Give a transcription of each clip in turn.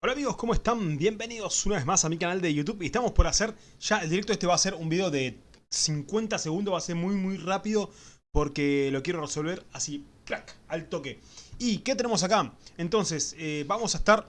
Hola amigos, ¿cómo están? Bienvenidos una vez más a mi canal de YouTube y estamos por hacer, ya el directo este va a ser un video de 50 segundos, va a ser muy muy rápido porque lo quiero resolver así, crack, al toque. ¿Y qué tenemos acá? Entonces, eh, vamos a estar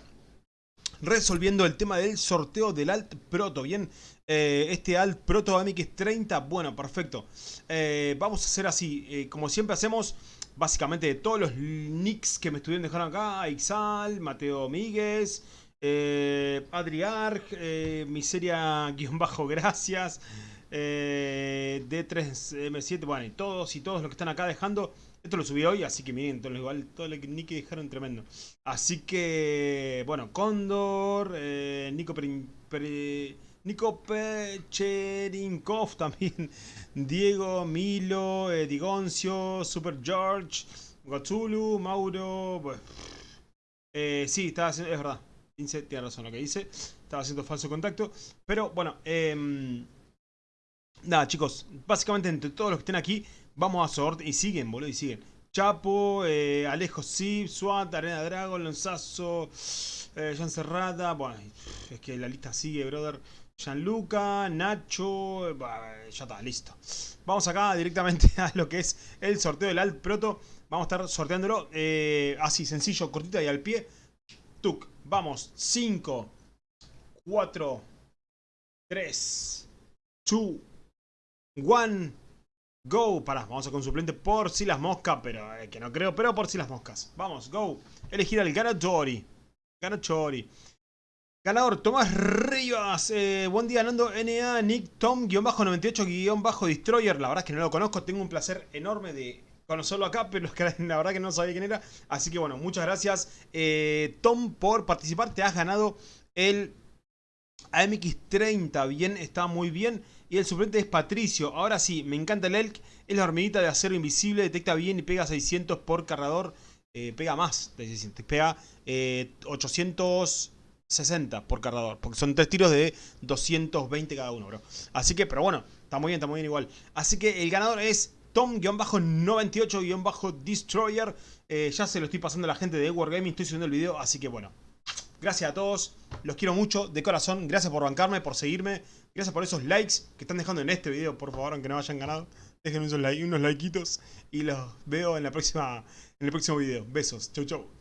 resolviendo el tema del sorteo del Alt Proto, ¿bien? Eh, este Alt Proto AMX 30, bueno, perfecto. Eh, vamos a hacer así, como siempre hacemos básicamente todos los nicks que me estuvieron dejando acá, Ixal, Mateo Míguez, eh, eh, Miseria-Gracias, eh, D3M7, bueno, y todos y todos los que están acá dejando. Esto lo subí hoy, así que miren, todo, igual, todo nick que dejaron tremendo. Así que, bueno, Condor, eh, Nico Nico Pecherinkov también, Diego, Milo, eh, Digoncio, Super George, Gotzulu, Mauro. Eh, sí, estaba haciendo, es verdad. tiene razón lo que dice. Estaba haciendo falso contacto. Pero bueno, eh, nada, chicos. Básicamente entre todos los que estén aquí, vamos a sortear. Y siguen, boludo, y siguen. Chapo, eh, Alejo Sib, SWAT, Arena Dragon, Lonzazo, eh, Jan Cerrada. Bueno, es que la lista sigue, brother. Gianluca, Nacho, ya está, listo. Vamos acá directamente a lo que es el sorteo del Alt Proto. Vamos a estar sorteándolo eh, así, sencillo, cortita y al pie. Tuk, vamos, 5, 4, 3, 2, 1, go. Pará, vamos a con suplente por si las moscas, pero eh, que no creo, pero por si las moscas. Vamos, go. Elegir al Ganatori. Ganatori. Ganador, Tomás Rivas. Eh, buen día, Nando NA, Nick Tom-98-Destroyer. La verdad es que no lo conozco. Tengo un placer enorme de conocerlo acá, pero la verdad que no sabía quién era. Así que bueno, muchas gracias, eh, Tom, por participar. Te has ganado el AMX30. Bien, está muy bien. Y el suplente es Patricio. Ahora sí, me encanta el Elk. Es la hormiguita de acero invisible. Detecta bien y pega 600 por cargador. Eh, pega más de 600. Pega 800... 60 por cargador. Porque son tres tiros de 220 cada uno, bro. Así que, pero bueno, está muy bien, está muy bien igual. Así que el ganador es Tom-98-Destroyer. Eh, ya se lo estoy pasando a la gente de Wargaming, estoy subiendo el video, así que bueno. Gracias a todos, los quiero mucho, de corazón. Gracias por bancarme, por seguirme. Gracias por esos likes que están dejando en este video, por favor, aunque no hayan ganado. Dejen unos, like, unos likeitos y los veo en, la próxima, en el próximo video. Besos, chau chau.